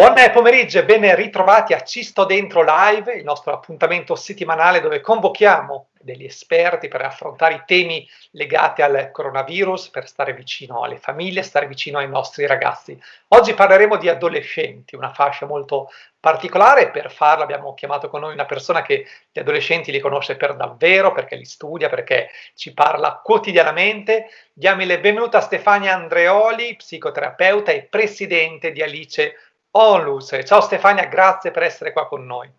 Buon pomeriggio e ben ritrovati a Ci sto dentro live, il nostro appuntamento settimanale dove convochiamo degli esperti per affrontare i temi legati al coronavirus, per stare vicino alle famiglie, stare vicino ai nostri ragazzi. Oggi parleremo di adolescenti, una fascia molto particolare per farlo abbiamo chiamato con noi una persona che gli adolescenti li conosce per davvero, perché li studia, perché ci parla quotidianamente. Diamo il benvenuto a Stefania Andreoli, psicoterapeuta e presidente di Alice Onlus. Ciao Stefania, grazie per essere qua con noi.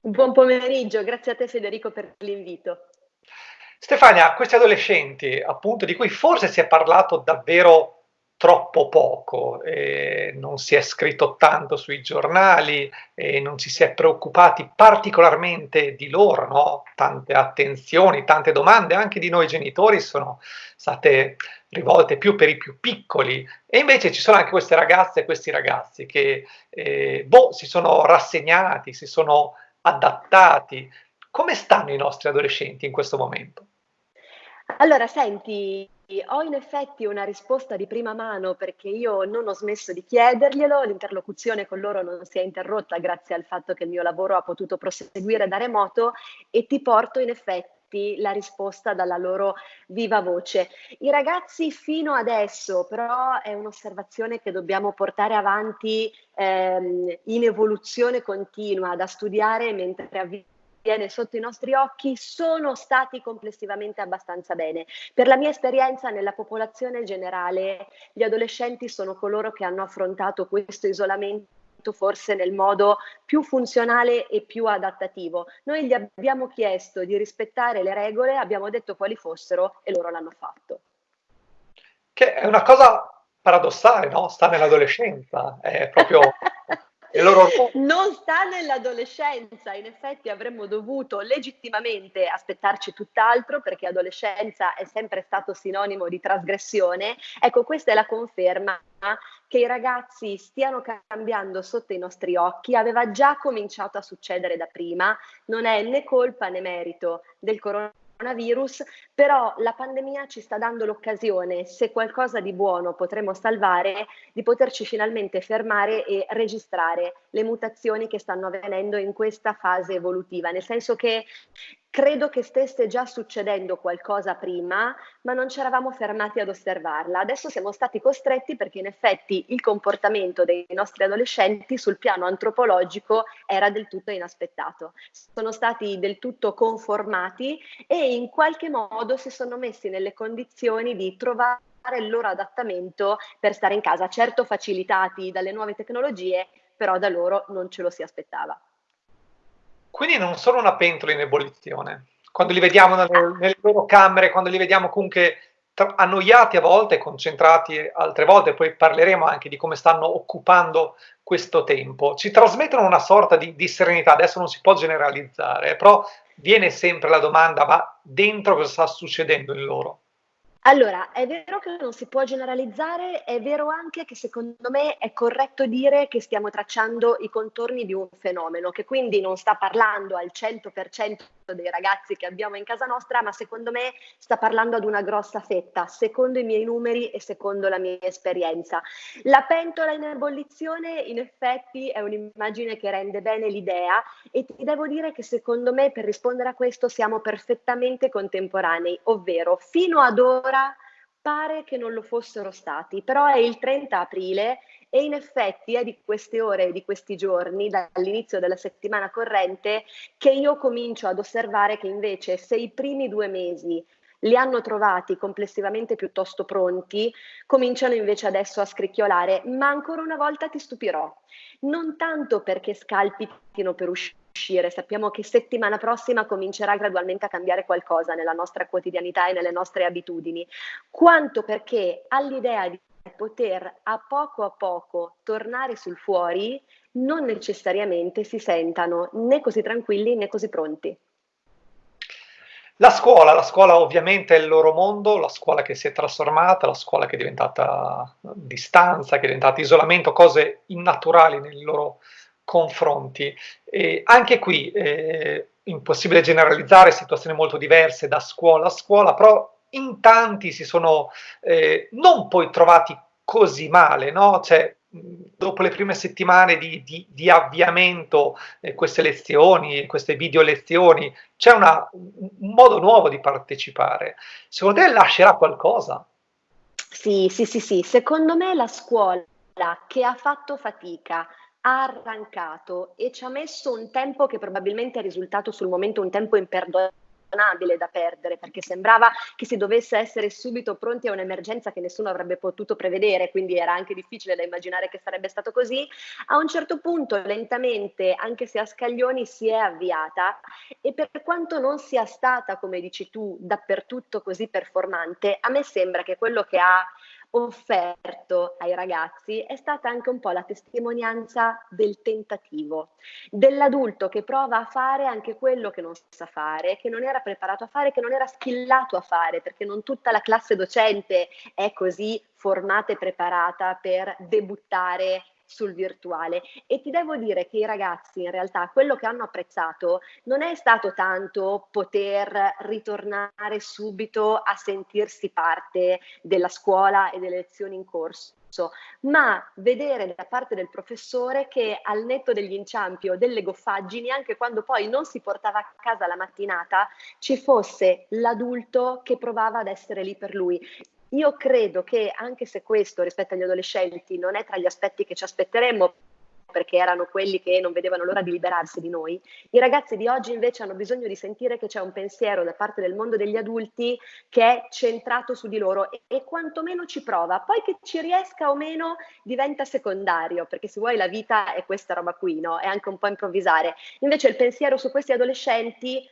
Buon pomeriggio, grazie a te Federico per l'invito. Stefania, questi adolescenti, appunto, di cui forse si è parlato davvero troppo poco, eh, non si è scritto tanto sui giornali, eh, non ci si è preoccupati particolarmente di loro, no? tante attenzioni, tante domande anche di noi genitori sono state rivolte più per i più piccoli e invece ci sono anche queste ragazze e questi ragazzi che eh, boh, si sono rassegnati, si sono adattati. Come stanno i nostri adolescenti in questo momento? Allora, senti, ho in effetti una risposta di prima mano perché io non ho smesso di chiederglielo, l'interlocuzione con loro non si è interrotta grazie al fatto che il mio lavoro ha potuto proseguire da remoto e ti porto in effetti la risposta dalla loro viva voce. I ragazzi fino adesso, però è un'osservazione che dobbiamo portare avanti ehm, in evoluzione continua, da studiare mentre avviene sotto i nostri occhi sono stati complessivamente abbastanza bene. Per la mia esperienza nella popolazione generale, gli adolescenti sono coloro che hanno affrontato questo isolamento forse nel modo più funzionale e più adattativo. Noi gli abbiamo chiesto di rispettare le regole, abbiamo detto quali fossero e loro l'hanno fatto. Che è una cosa paradossale, no? Sta nell'adolescenza, è proprio. Non sta nell'adolescenza, in effetti avremmo dovuto legittimamente aspettarci tutt'altro perché adolescenza è sempre stato sinonimo di trasgressione. Ecco, questa è la conferma che i ragazzi stiano cambiando sotto i nostri occhi, aveva già cominciato a succedere da prima, non è né colpa né merito del coronavirus coronavirus, però la pandemia ci sta dando l'occasione, se qualcosa di buono potremo salvare, di poterci finalmente fermare e registrare le mutazioni che stanno avvenendo in questa fase evolutiva, nel senso che Credo che stesse già succedendo qualcosa prima, ma non ci eravamo fermati ad osservarla. Adesso siamo stati costretti perché in effetti il comportamento dei nostri adolescenti sul piano antropologico era del tutto inaspettato. Sono stati del tutto conformati e in qualche modo si sono messi nelle condizioni di trovare il loro adattamento per stare in casa, certo facilitati dalle nuove tecnologie, però da loro non ce lo si aspettava. Quindi non sono una pentola in ebollizione. Quando li vediamo nelle, nelle loro camere, quando li vediamo comunque annoiati a volte, concentrati altre volte, poi parleremo anche di come stanno occupando questo tempo, ci trasmettono una sorta di, di serenità, adesso non si può generalizzare, però viene sempre la domanda, ma dentro cosa sta succedendo in loro? Allora, è vero che non si può generalizzare, è vero anche che secondo me è corretto dire che stiamo tracciando i contorni di un fenomeno, che quindi non sta parlando al 100% dei ragazzi che abbiamo in casa nostra, ma secondo me sta parlando ad una grossa fetta, secondo i miei numeri e secondo la mia esperienza. La pentola in ebollizione in effetti è un'immagine che rende bene l'idea e ti devo dire che secondo me per rispondere a questo siamo perfettamente contemporanei, ovvero fino ad ora ora pare che non lo fossero stati, però è il 30 aprile e in effetti è di queste ore di questi giorni, dall'inizio della settimana corrente, che io comincio ad osservare che invece se i primi due mesi li hanno trovati complessivamente piuttosto pronti, cominciano invece adesso a scricchiolare, ma ancora una volta ti stupirò, non tanto perché scalpitino per uscire, uscire. Sappiamo che settimana prossima comincerà gradualmente a cambiare qualcosa nella nostra quotidianità e nelle nostre abitudini, quanto perché all'idea di poter a poco a poco tornare sul fuori non necessariamente si sentano né così tranquilli né così pronti. La scuola, la scuola ovviamente è il loro mondo, la scuola che si è trasformata, la scuola che è diventata distanza, che è diventata isolamento, cose innaturali nel loro confronti. E anche qui è impossibile generalizzare, situazioni molto diverse da scuola a scuola, però in tanti si sono eh, non poi trovati così male, no? Cioè, dopo le prime settimane di, di, di avviamento, eh, queste lezioni, queste video lezioni, c'è una, un modo nuovo di partecipare. Secondo te lascerà qualcosa? Sì, sì, sì, sì. Secondo me la scuola che ha fatto fatica, ha arrancato e ci ha messo un tempo che probabilmente è risultato sul momento un tempo imperdonabile da perdere, perché sembrava che si dovesse essere subito pronti a un'emergenza che nessuno avrebbe potuto prevedere, quindi era anche difficile da immaginare che sarebbe stato così. A un certo punto, lentamente, anche se a scaglioni, si è avviata e per quanto non sia stata, come dici tu, dappertutto così performante, a me sembra che quello che ha offerto ai ragazzi è stata anche un po' la testimonianza del tentativo, dell'adulto che prova a fare anche quello che non sa fare, che non era preparato a fare, che non era skillato a fare, perché non tutta la classe docente è così formata e preparata per debuttare sul virtuale e ti devo dire che i ragazzi in realtà quello che hanno apprezzato non è stato tanto poter ritornare subito a sentirsi parte della scuola e delle lezioni in corso ma vedere da parte del professore che al netto degli inciampi o delle goffaggini, anche quando poi non si portava a casa la mattinata, ci fosse l'adulto che provava ad essere lì per lui. Io credo che anche se questo rispetto agli adolescenti non è tra gli aspetti che ci aspetteremmo, perché erano quelli che non vedevano l'ora di liberarsi di noi. I ragazzi di oggi invece hanno bisogno di sentire che c'è un pensiero da parte del mondo degli adulti che è centrato su di loro e, e quantomeno ci prova. Poi che ci riesca o meno diventa secondario, perché se vuoi la vita è questa roba qui, no? È anche un po' improvvisare. Invece il pensiero su questi adolescenti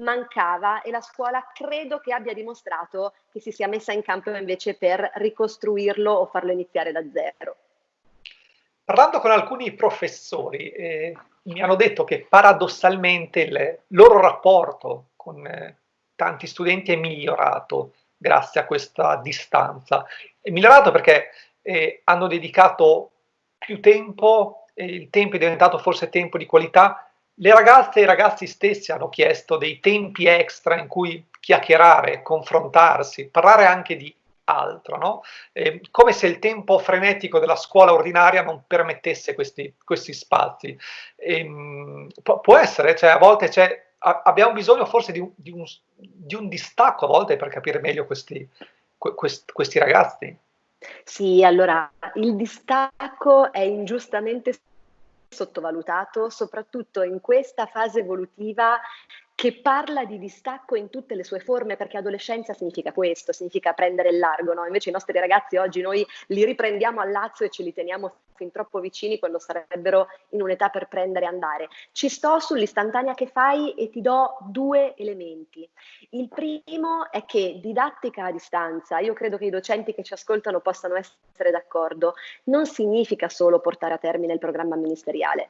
mancava e la scuola credo che abbia dimostrato che si sia messa in campo invece per ricostruirlo o farlo iniziare da zero. Parlando con alcuni professori, eh, mi hanno detto che paradossalmente il loro rapporto con eh, tanti studenti è migliorato grazie a questa distanza. È migliorato perché eh, hanno dedicato più tempo, il tempo è diventato forse tempo di qualità le ragazze e i ragazzi stessi hanno chiesto dei tempi extra in cui chiacchierare, confrontarsi, parlare anche di altro, no? eh, come se il tempo frenetico della scuola ordinaria non permettesse questi, questi spazi. E, ehm, può, essere, cioè a volte a, abbiamo bisogno forse di un, di, un, di un, distacco a volte per capire meglio questi, questi, questi ragazzi. Sì, allora il distacco è ingiustamente sottovalutato, soprattutto in questa fase evolutiva che parla di distacco in tutte le sue forme, perché adolescenza significa questo, significa prendere il largo, no? Invece i nostri ragazzi oggi noi li riprendiamo al lazzo e ce li teniamo fin troppo vicini quando sarebbero in un'età per prendere e andare. Ci sto sull'istantanea che fai e ti do due elementi. Il primo è che didattica a distanza, io credo che i docenti che ci ascoltano possano essere d'accordo, non significa solo portare a termine il programma ministeriale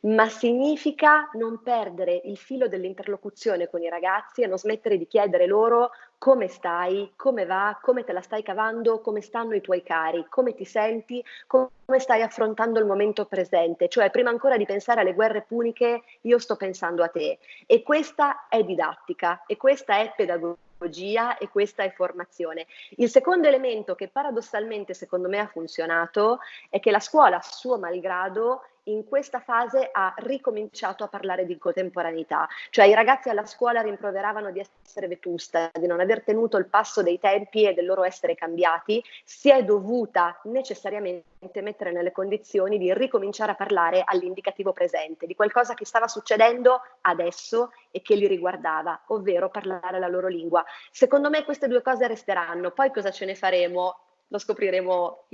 ma significa non perdere il filo dell'interlocuzione con i ragazzi e non smettere di chiedere loro come stai, come va, come te la stai cavando, come stanno i tuoi cari, come ti senti, come stai affrontando il momento presente. Cioè, prima ancora di pensare alle guerre puniche, io sto pensando a te. E questa è didattica e questa è pedagogia e questa è formazione. Il secondo elemento che paradossalmente secondo me ha funzionato è che la scuola, suo malgrado, in questa fase ha ricominciato a parlare di contemporaneità, cioè i ragazzi alla scuola rimproveravano di essere vetusta, di non aver tenuto il passo dei tempi e del loro essere cambiati, si è dovuta necessariamente mettere nelle condizioni di ricominciare a parlare all'indicativo presente, di qualcosa che stava succedendo adesso e che li riguardava, ovvero parlare la loro lingua. Secondo me queste due cose resteranno, poi cosa ce ne faremo? Lo scopriremo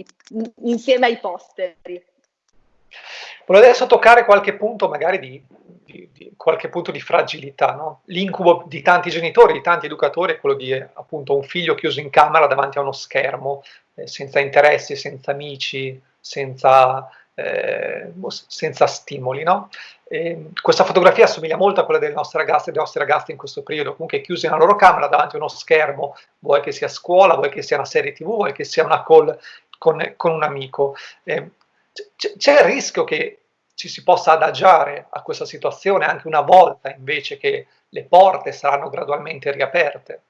insieme ai posteri. Volevo adesso toccare qualche punto magari di, di, di qualche punto di fragilità. No? L'incubo di tanti genitori, di tanti educatori è quello di appunto un figlio chiuso in camera davanti a uno schermo, eh, senza interessi, senza amici, senza, eh, senza stimoli. No? questa fotografia assomiglia molto a quella delle nostre ragazze e dei nostri ragazzi in questo periodo, comunque chiusi nella loro camera davanti a uno schermo, vuoi che sia a scuola, vuoi che sia una serie tv, vuoi che sia una call con, con un amico. Eh, c'è il rischio che ci si possa adagiare a questa situazione anche una volta invece che le porte saranno gradualmente riaperte?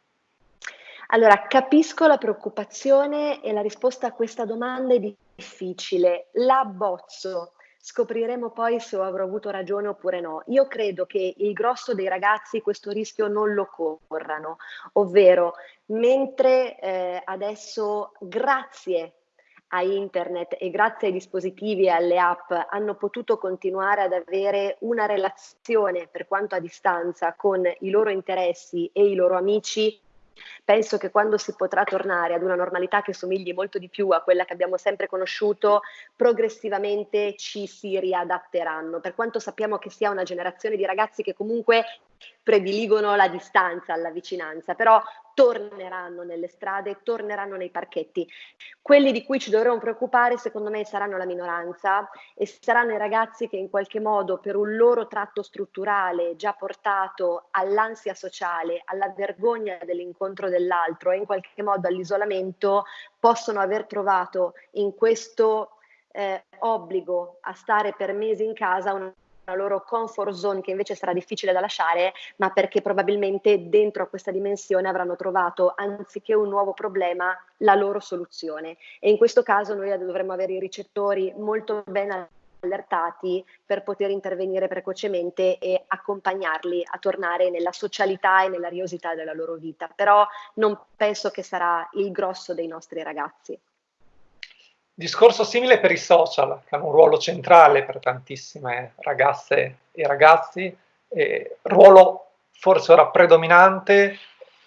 Allora, capisco la preoccupazione e la risposta a questa domanda è difficile, la bozzo, scopriremo poi se avrò avuto ragione oppure no. Io credo che il grosso dei ragazzi questo rischio non lo corrano, ovvero mentre eh, adesso grazie a internet e grazie ai dispositivi e alle app hanno potuto continuare ad avere una relazione per quanto a distanza con i loro interessi e i loro amici, Penso che quando si potrà tornare ad una normalità che somigli molto di più a quella che abbiamo sempre conosciuto, progressivamente ci si riadatteranno. Per quanto sappiamo che sia una generazione di ragazzi che comunque prediligono la distanza alla vicinanza, però torneranno nelle strade, torneranno nei parchetti. Quelli di cui ci dovremo preoccupare, secondo me, saranno la minoranza e saranno i ragazzi che in qualche modo, per un loro tratto strutturale già portato all'ansia sociale, alla vergogna dell'incontro dell'altro e in qualche modo all'isolamento, possono aver trovato in questo eh, obbligo a stare per mesi in casa una loro comfort zone che invece sarà difficile da lasciare, ma perché probabilmente dentro a questa dimensione avranno trovato, anziché un nuovo problema, la loro soluzione. E in questo caso noi dovremmo avere i ricettori molto ben allertati per poter intervenire precocemente e accompagnarli a tornare nella socialità e nella riosità della loro vita. Però non penso che sarà il grosso dei nostri ragazzi. Discorso simile per i social, che hanno un ruolo centrale per tantissime ragazze e ragazzi, eh, ruolo forse ora predominante,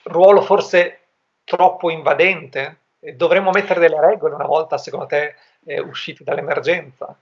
ruolo forse troppo invadente. dovremmo mettere delle regole una volta, secondo te, eh, usciti dall'emergenza?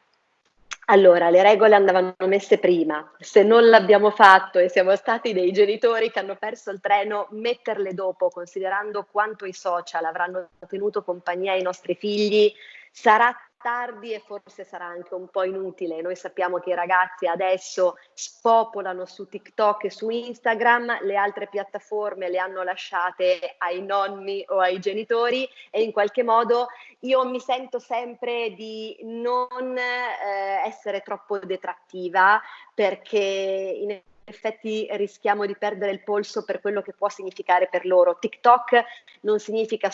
Allora, le regole andavano messe prima. Se non l'abbiamo fatto e siamo stati dei genitori che hanno perso il treno, metterle dopo, considerando quanto i social avranno tenuto compagnia ai nostri figli, sarà tardi e forse sarà anche un po' inutile. Noi sappiamo che i ragazzi adesso spopolano su TikTok e su Instagram, le altre piattaforme le hanno lasciate ai nonni o ai genitori e in qualche modo io mi sento sempre di non eh, essere troppo detrattiva perché in effetti rischiamo di perdere il polso per quello che può significare per loro. TikTok non significa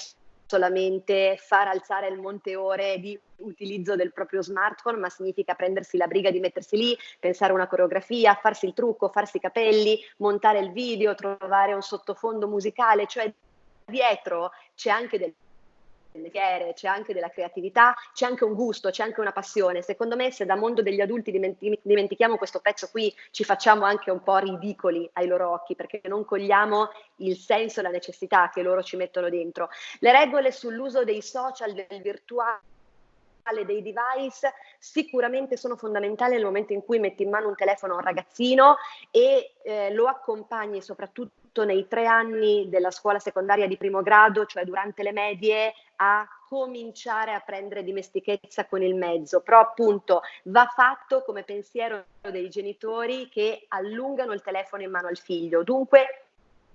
solamente far alzare il monte ore di utilizzo del proprio smartphone, ma significa prendersi la briga di mettersi lì, pensare una coreografia, farsi il trucco, farsi i capelli, montare il video, trovare un sottofondo musicale, cioè dietro c'è anche del mestiere, c'è anche della creatività, c'è anche un gusto, c'è anche una passione. Secondo me se da mondo degli adulti dimentichiamo questo pezzo qui, ci facciamo anche un po' ridicoli ai loro occhi perché non cogliamo il senso e la necessità che loro ci mettono dentro. Le regole sull'uso dei social, del virtuale dei device sicuramente sono fondamentali nel momento in cui metti in mano un telefono a un ragazzino e eh, lo accompagni soprattutto nei tre anni della scuola secondaria di primo grado, cioè durante le medie, a cominciare a prendere dimestichezza con il mezzo, però appunto va fatto come pensiero dei genitori che allungano il telefono in mano al figlio. Dunque,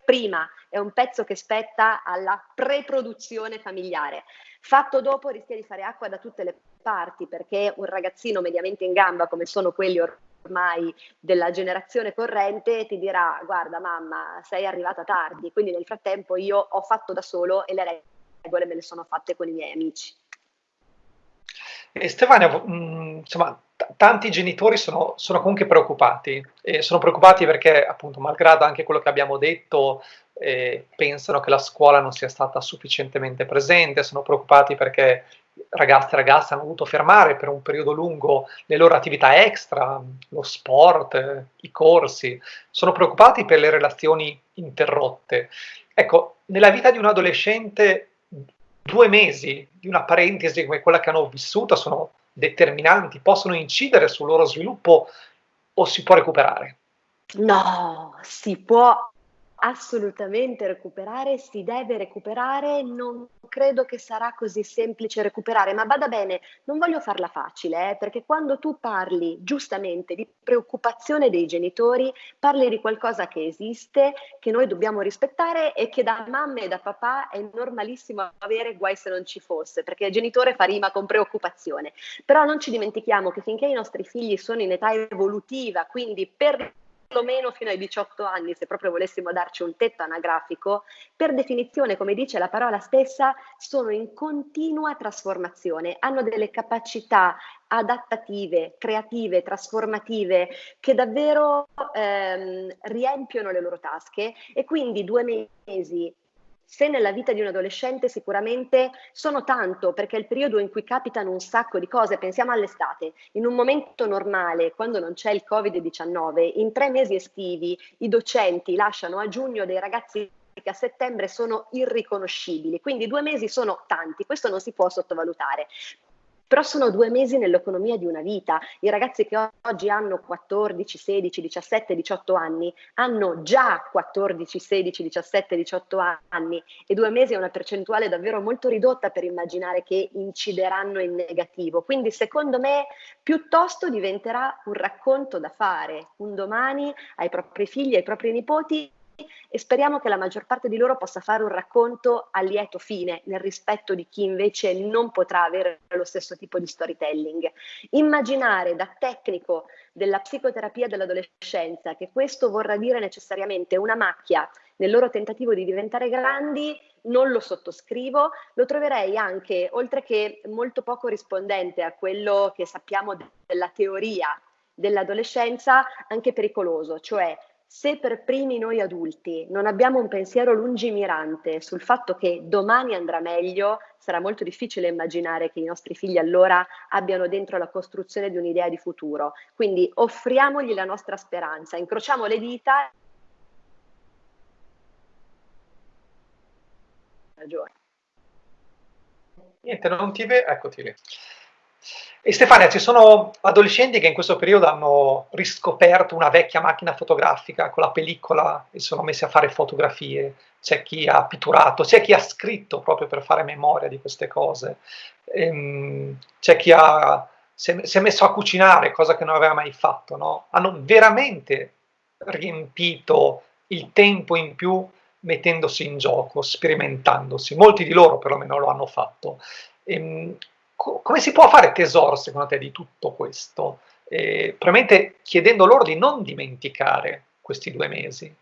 prima è un pezzo che spetta alla preproduzione familiare. Fatto dopo rischia di fare acqua da tutte le parti perché un ragazzino mediamente in gamba come sono quelli ormai della generazione corrente ti dirà guarda mamma sei arrivata tardi, quindi nel frattempo io ho fatto da solo e le regole me le sono fatte con i miei amici. E Stefania, mh, mm, insomma, t- tanti genitori sono, sono, comunque preoccupati, e sono preoccupati perché, appunto, malgrado anche quello che abbiamo detto, eh, pensano che la scuola non sia stata sufficientemente presente, sono preoccupati perché ragazzi e ragazze hanno dovuto fermare per un periodo lungo le loro attività extra, lo sport, i corsi, sono preoccupati per le relazioni interrotte. Ecco, nella vita di un adolescente due mesi di una parentesi come quella che hanno vissuto sono determinanti, possono incidere sul loro sviluppo o si può recuperare? No, si può assolutamente recuperare, si deve recuperare, non credo che sarà così semplice recuperare, ma vada bene, non voglio farla facile, eh, perché quando tu parli giustamente di preoccupazione dei genitori, parli di qualcosa che esiste, che noi dobbiamo rispettare e che da mamma e da papà è normalissimo avere guai se non ci fosse, perché genitore fa rima con preoccupazione. Però non ci dimentichiamo che finché i nostri figli sono in età evolutiva, quindi per perlomeno fino ai 18 anni, se proprio volessimo darci un tetto anagrafico, per definizione, come dice la parola stessa, sono in continua trasformazione, hanno delle capacità adattative, creative, trasformative, che davvero ehm, riempiono le loro tasche e quindi due mesi se nella vita di un adolescente sicuramente sono tanto, perché è il periodo in cui capitano un sacco di cose, pensiamo all'estate, in un momento normale, quando non c'è il Covid-19, in tre mesi estivi i docenti lasciano a giugno dei ragazzi che a settembre sono irriconoscibili, quindi due mesi sono tanti, questo non si può sottovalutare però sono due mesi nell'economia di una vita. I ragazzi che oggi hanno 14, 16, 17, 18 anni hanno già 14, 16, 17, 18 anni e due mesi è una percentuale davvero molto ridotta per immaginare che incideranno in negativo. Quindi secondo me piuttosto diventerà un racconto da fare un domani ai propri figli, ai propri nipoti e speriamo che la maggior parte di loro possa fare un racconto a lieto fine, nel rispetto di chi invece non potrà avere lo stesso tipo di storytelling. Immaginare da tecnico della psicoterapia dell'adolescenza che questo vorrà dire necessariamente una macchia nel loro tentativo di diventare grandi, non lo sottoscrivo, lo troverei anche, oltre che molto poco rispondente a quello che sappiamo della teoria dell'adolescenza, anche pericoloso, cioè se per primi noi adulti non abbiamo un pensiero lungimirante sul fatto che domani andrà meglio, sarà molto difficile immaginare che i nostri figli allora abbiano dentro la costruzione di un'idea di futuro. Quindi offriamogli la nostra speranza, incrociamo le dita. Ragione. Niente, non ti vedo, eccoti lì. E Stefania, ci sono adolescenti che in questo periodo hanno riscoperto una vecchia macchina fotografica con la pellicola e sono messi a fare fotografie, c'è chi ha pitturato, c'è chi ha scritto proprio per fare memoria di queste cose, ehm, c'è chi ha, si, è, si, è, messo a cucinare, cosa che non aveva mai fatto, no? hanno veramente riempito il tempo in più mettendosi in gioco, sperimentandosi, molti di loro perlomeno lo hanno fatto. Ehm, come si può fare tesoro, secondo te, di tutto questo? Eh, probabilmente chiedendo loro di non dimenticare questi due mesi.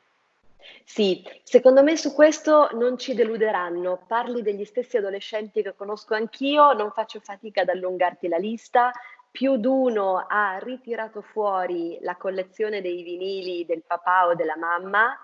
Sì, secondo me su questo non ci deluderanno. Parli degli stessi adolescenti che conosco anch'io, non faccio fatica ad allungarti la lista più d'uno ha ritirato fuori la collezione dei vinili del papà o della mamma,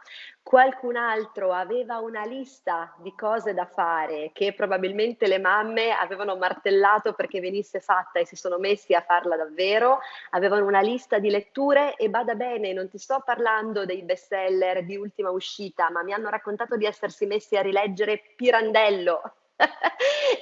qualcun altro aveva una lista di cose da fare che probabilmente le mamme avevano martellato perché venisse fatta e si sono messi a farla davvero, avevano una lista di letture e bada bene, non ti sto parlando dei bestseller di ultima uscita, ma mi hanno raccontato di essersi messi a rileggere Pirandello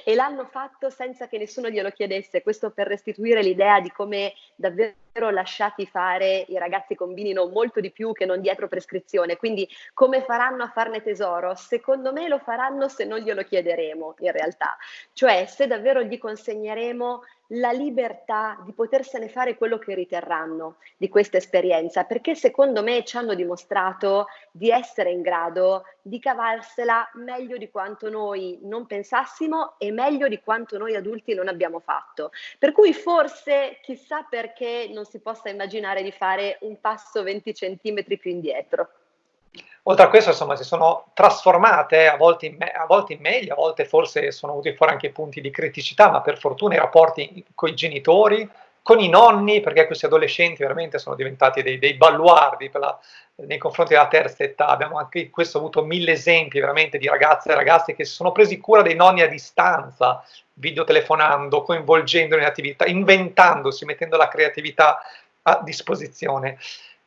e l'hanno fatto senza che nessuno glielo chiedesse, questo per restituire l'idea di come davvero lasciati fare i ragazzi combinino molto di più che non dietro prescrizione, quindi come faranno a farne tesoro? Secondo me lo faranno se non glielo chiederemo in realtà, cioè se davvero gli consegneremo la libertà di potersene fare quello che riterranno di questa esperienza, perché secondo me ci hanno dimostrato di essere in grado di cavarsela meglio di quanto noi non pensassimo e meglio di quanto noi adulti non abbiamo fatto. Per cui forse chissà perché non si possa immaginare di fare un passo 20 centimetri più indietro. Oltre a questo, insomma, si sono trasformate a volte, in me- a volte in meglio, a volte forse sono venuti fuori anche punti di criticità, ma per fortuna i rapporti con i genitori, con i nonni, perché questi adolescenti veramente sono diventati dei, dei baluardi la, nei confronti della terza età. Abbiamo anche questo avuto mille esempi veramente di ragazze e ragazzi che si sono presi cura dei nonni a distanza, videotelefonando, coinvolgendo in attività, inventandosi, mettendo la creatività a disposizione.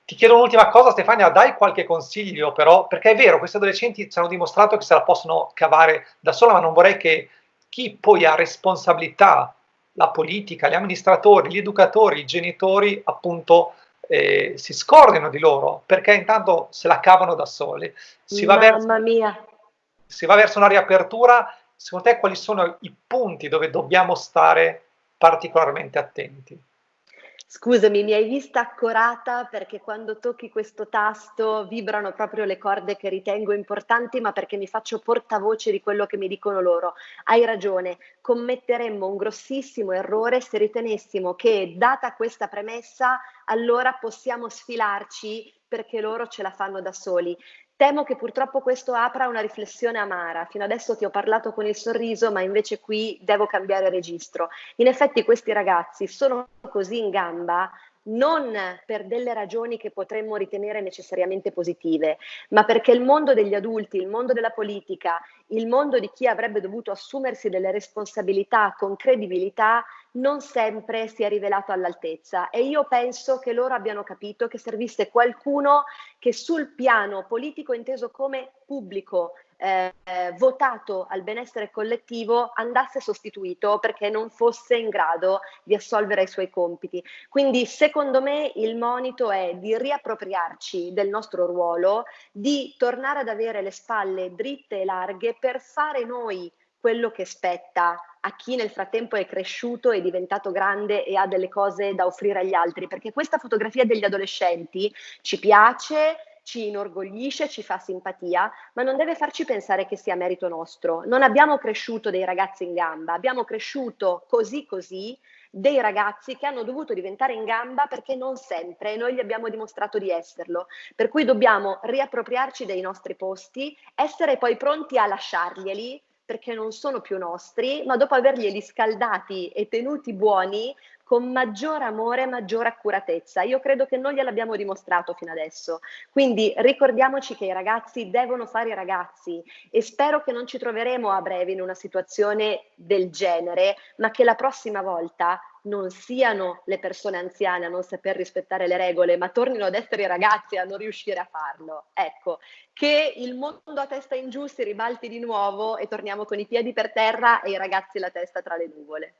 Ti chiedo un'ultima cosa, Stefania, dai qualche consiglio però, perché è vero, questi adolescenti ci hanno dimostrato che se la possono cavare da sola, ma non vorrei che chi poi ha responsabilità, la politica, gli amministratori, gli educatori, i genitori, appunto, eh, si scordino di loro, perché intanto se la cavano da soli. Si va, verso, mia. si va verso una riapertura, secondo te quali sono i punti dove dobbiamo stare particolarmente attenti? Scusami, mi hai vista accorata perché quando tocchi questo tasto vibrano proprio le corde che ritengo importanti, ma perché mi faccio portavoce di quello che mi dicono loro. Hai ragione, commetteremmo un grossissimo errore se ritenessimo che, data questa premessa, allora possiamo sfilarci perché loro ce la fanno da soli. Temo che purtroppo questo apra una riflessione amara. Fino adesso ti ho parlato con il sorriso, ma invece qui devo cambiare registro. In effetti questi ragazzi sono così in gamba non per delle ragioni che potremmo ritenere necessariamente positive, ma perché il mondo degli adulti, il mondo della politica, il mondo di chi avrebbe dovuto assumersi delle responsabilità con credibilità non sempre si è rivelato all'altezza. E io penso che loro abbiano capito che servisse qualcuno che sul piano politico inteso come pubblico eh, votato al benessere collettivo andasse sostituito perché non fosse in grado di assolvere i suoi compiti. Quindi secondo me il monito è di riappropriarci del nostro ruolo, di tornare ad avere le spalle dritte e larghe per fare noi quello che spetta a chi nel frattempo è cresciuto, è diventato grande e ha delle cose da offrire agli altri, perché questa fotografia degli adolescenti ci piace, ci inorgoglisce, ci fa simpatia, ma non deve farci pensare che sia merito nostro. Non abbiamo cresciuto dei ragazzi in gamba, abbiamo cresciuto così così dei ragazzi che hanno dovuto diventare in gamba perché non sempre noi gli abbiamo dimostrato di esserlo. Per cui dobbiamo riappropriarci dei nostri posti, essere poi pronti a lasciarglieli perché non sono più nostri, ma dopo averglieli scaldati e tenuti buoni, con maggior amore e maggior accuratezza. Io credo che noi gliel'abbiamo dimostrato fino adesso. Quindi ricordiamoci che i ragazzi devono fare i ragazzi e spero che non ci troveremo a breve in una situazione del genere, ma che la prossima volta non siano le persone anziane a non saper rispettare le regole, ma tornino ad essere i ragazzi a non riuscire a farlo. Ecco, che il mondo a testa in giù si ribalti di nuovo e torniamo con i piedi per terra e i ragazzi la testa tra le nuvole.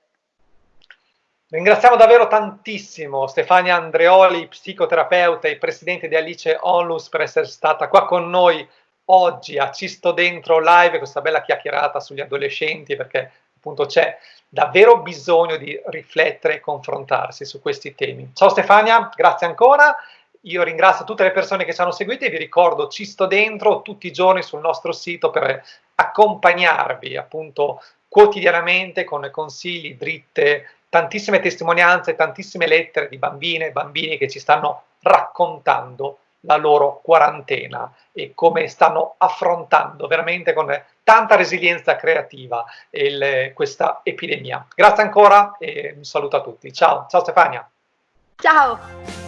Ringraziamo davvero tantissimo Stefania Andreoli, psicoterapeuta e presidente di Alice Onlus, per essere stata qua con noi oggi a Cisto Dentro Live, questa bella chiacchierata sugli adolescenti, perché appunto c'è davvero bisogno di riflettere e confrontarsi su questi temi. Ciao Stefania, grazie ancora. Io ringrazio tutte le persone che ci hanno seguito e vi ricordo Cisto Dentro tutti i giorni sul nostro sito per accompagnarvi appunto quotidianamente con consigli, dritte, tantissime testimonianze, tantissime lettere di bambine e bambini che ci stanno raccontando la loro quarantena e come stanno affrontando veramente con tanta resilienza creativa il, questa epidemia. Grazie ancora e un saluto a tutti. Ciao, ciao Stefania. Ciao.